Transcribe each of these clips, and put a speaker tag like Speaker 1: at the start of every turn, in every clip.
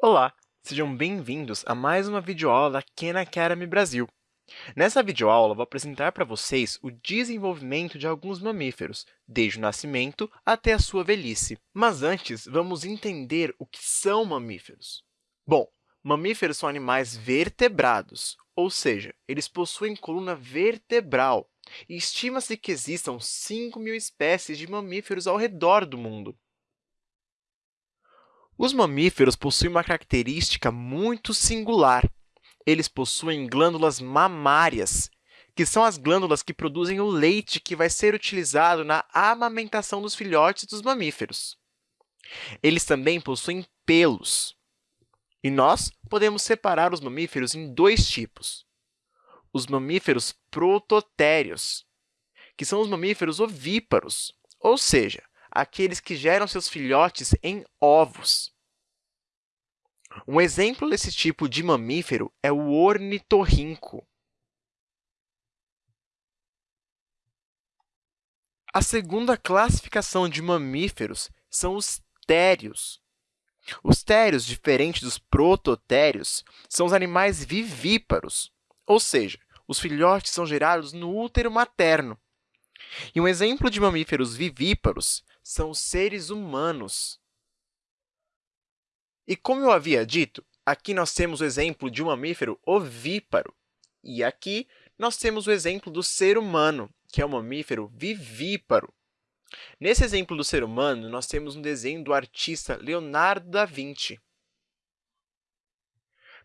Speaker 1: Olá, sejam bem-vindos a mais uma videoaula da Khan Academy Brasil. Nessa videoaula, vou apresentar para vocês o desenvolvimento de alguns mamíferos, desde o nascimento até a sua velhice. Mas antes, vamos entender o que são mamíferos. Bom, mamíferos são animais vertebrados, ou seja, eles possuem coluna vertebral, estima-se que existam 5 mil espécies de mamíferos ao redor do mundo. Os mamíferos possuem uma característica muito singular. Eles possuem glândulas mamárias, que são as glândulas que produzem o leite que vai ser utilizado na amamentação dos filhotes dos mamíferos. Eles também possuem pelos. E nós podemos separar os mamíferos em dois tipos. Os mamíferos prototérios, que são os mamíferos ovíparos, ou seja, aqueles que geram seus filhotes em ovos. Um exemplo desse tipo de mamífero é o ornitorrinco. A segunda classificação de mamíferos são os térios. Os térios, diferente dos prototérios, são os animais vivíparos, ou seja, os filhotes são gerados no útero materno. E um exemplo de mamíferos vivíparos são seres humanos. E como eu havia dito, aqui nós temos o exemplo de um mamífero ovíparo, e aqui nós temos o exemplo do ser humano, que é um mamífero vivíparo. Nesse exemplo do ser humano, nós temos um desenho do artista Leonardo da Vinci.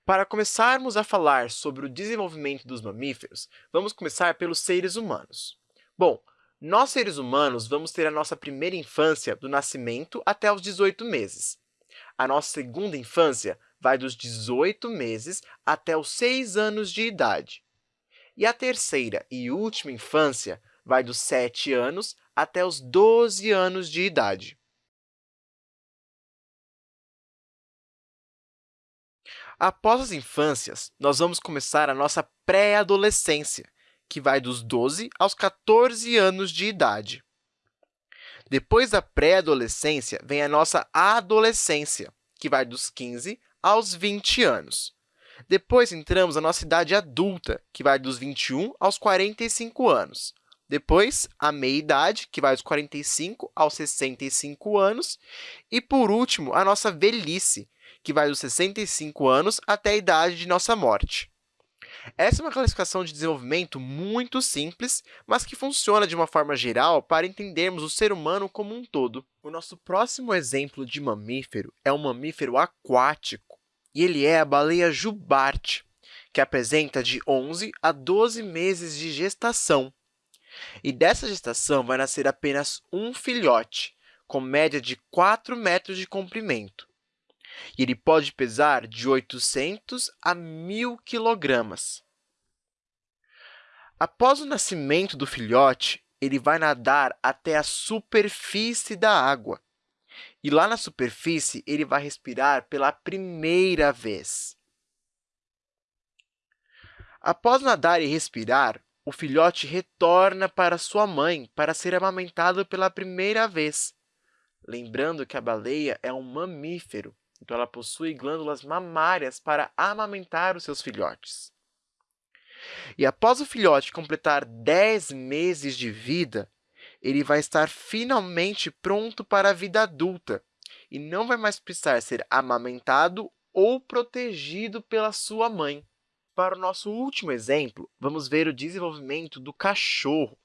Speaker 1: Para começarmos a falar sobre o desenvolvimento dos mamíferos, vamos começar pelos seres humanos. Bom, nós, seres humanos, vamos ter a nossa primeira infância do nascimento até os 18 meses. A nossa segunda infância vai dos 18 meses até os 6 anos de idade. E a terceira e última infância vai dos 7 anos até os 12 anos de idade. Após as infâncias, nós vamos começar a nossa pré-adolescência, que vai dos 12 aos 14 anos de idade. Depois da pré-adolescência, vem a nossa adolescência, que vai dos 15 aos 20 anos. Depois, entramos na nossa idade adulta, que vai dos 21 aos 45 anos. Depois, a meia-idade, que vai dos 45 aos 65 anos. E, por último, a nossa velhice, que vai dos 65 anos até a idade de nossa morte. Essa é uma classificação de desenvolvimento muito simples, mas que funciona de uma forma geral para entendermos o ser humano como um todo. O nosso próximo exemplo de mamífero é um mamífero aquático, e ele é a baleia jubarte, que apresenta de 11 a 12 meses de gestação. E dessa gestação vai nascer apenas um filhote, com média de 4 metros de comprimento e ele pode pesar de 800 a 1.000 quilogramas. Após o nascimento do filhote, ele vai nadar até a superfície da água. E lá na superfície, ele vai respirar pela primeira vez. Após nadar e respirar, o filhote retorna para sua mãe para ser amamentado pela primeira vez. Lembrando que a baleia é um mamífero, então, ela possui glândulas mamárias para amamentar os seus filhotes. E após o filhote completar 10 meses de vida, ele vai estar finalmente pronto para a vida adulta e não vai mais precisar ser amamentado ou protegido pela sua mãe. Para o nosso último exemplo, vamos ver o desenvolvimento do cachorro.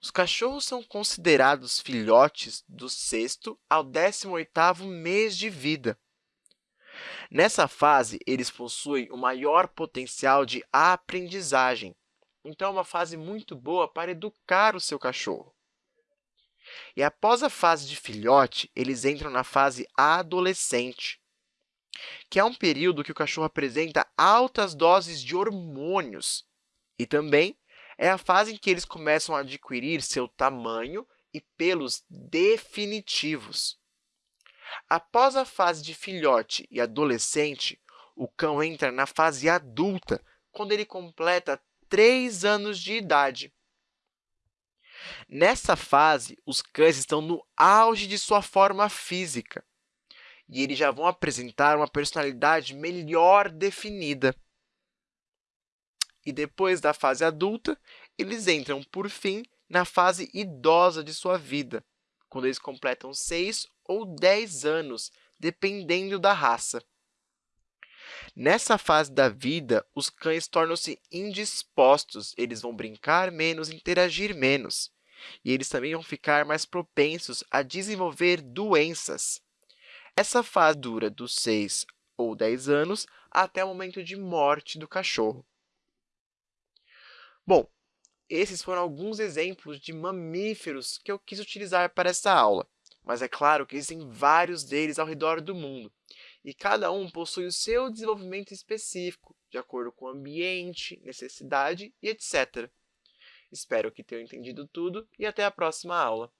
Speaker 1: Os cachorros são considerados filhotes do sexto ao 18º mês de vida. Nessa fase, eles possuem o maior potencial de aprendizagem, então é uma fase muito boa para educar o seu cachorro. E após a fase de filhote, eles entram na fase adolescente, que é um período que o cachorro apresenta altas doses de hormônios e também é a fase em que eles começam a adquirir seu tamanho e pelos definitivos. Após a fase de filhote e adolescente, o cão entra na fase adulta, quando ele completa 3 anos de idade. Nessa fase, os cães estão no auge de sua forma física. e eles já vão apresentar uma personalidade melhor definida. E depois da fase adulta, eles entram, por fim, na fase idosa de sua vida, quando eles completam 6 ou 10 anos, dependendo da raça. Nessa fase da vida, os cães tornam-se indispostos, eles vão brincar menos, interagir menos. E eles também vão ficar mais propensos a desenvolver doenças. Essa fase dura dos 6 ou 10 anos até o momento de morte do cachorro. Bom, esses foram alguns exemplos de mamíferos que eu quis utilizar para essa aula, mas é claro que existem vários deles ao redor do mundo, e cada um possui o seu desenvolvimento específico, de acordo com o ambiente, necessidade e etc. Espero que tenham entendido tudo e até a próxima aula.